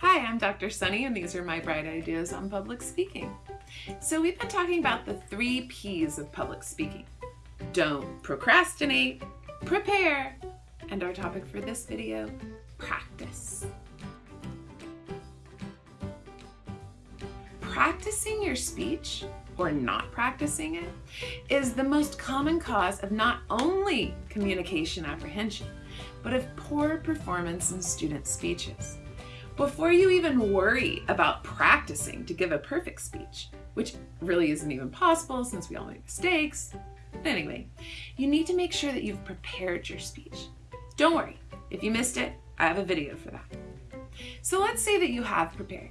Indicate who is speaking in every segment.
Speaker 1: Hi, I'm Dr. Sunny and these are my bright ideas on public speaking. So we've been talking about the three P's of public speaking. Don't procrastinate, prepare, and our topic for this video, practice. Practicing your speech or not practicing it is the most common cause of not only communication apprehension, but of poor performance in student speeches before you even worry about practicing to give a perfect speech, which really isn't even possible since we all make mistakes. But anyway, you need to make sure that you've prepared your speech. Don't worry, if you missed it, I have a video for that. So let's say that you have prepared.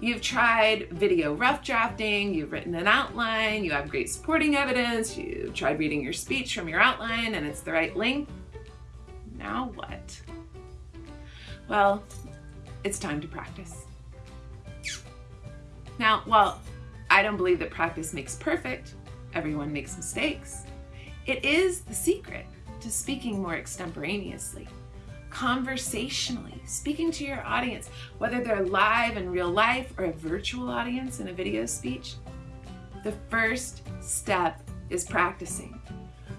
Speaker 1: You've tried video rough drafting, you've written an outline, you have great supporting evidence, you've tried reading your speech from your outline and it's the right length. Now what? Well, it's time to practice. Now, while I don't believe that practice makes perfect, everyone makes mistakes, it is the secret to speaking more extemporaneously, conversationally, speaking to your audience, whether they're live in real life or a virtual audience in a video speech. The first step is practicing.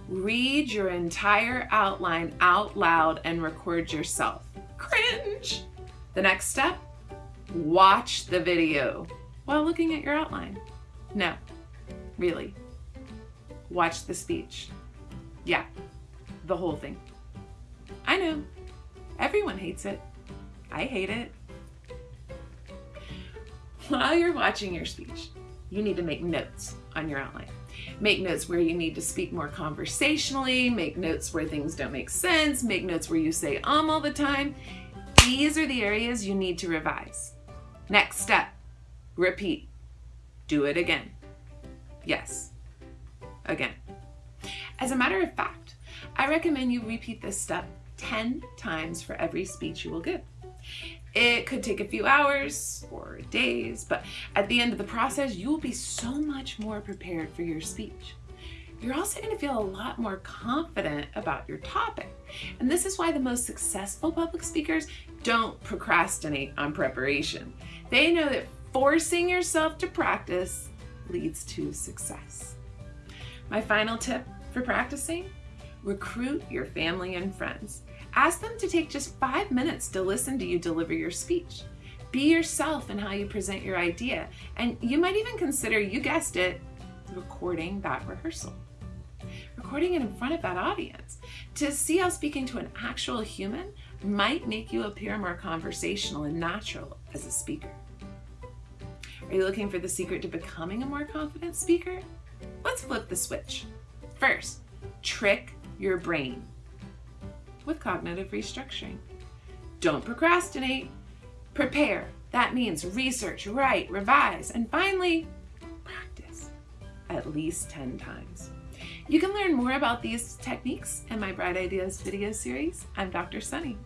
Speaker 1: Read your entire outline out loud and record yourself. Cringe! The next step, watch the video while looking at your outline. No, really. Watch the speech. Yeah, the whole thing. I know, everyone hates it. I hate it. While you're watching your speech, you need to make notes on your outline. Make notes where you need to speak more conversationally, make notes where things don't make sense, make notes where you say um all the time, these are the areas you need to revise. Next step, repeat. Do it again. Yes, again. As a matter of fact, I recommend you repeat this step 10 times for every speech you will give. It could take a few hours or days, but at the end of the process, you will be so much more prepared for your speech you're also going to feel a lot more confident about your topic. And this is why the most successful public speakers don't procrastinate on preparation. They know that forcing yourself to practice leads to success. My final tip for practicing, recruit your family and friends. Ask them to take just five minutes to listen to you deliver your speech. Be yourself in how you present your idea, and you might even consider, you guessed it, recording that rehearsal recording it in front of that audience. To see how speaking to an actual human might make you appear more conversational and natural as a speaker. Are you looking for the secret to becoming a more confident speaker? Let's flip the switch. First, trick your brain with cognitive restructuring. Don't procrastinate. Prepare. That means research, write, revise, and finally, practice at least 10 times. You can learn more about these techniques in my Bright Ideas video series. I'm Dr. Sunny.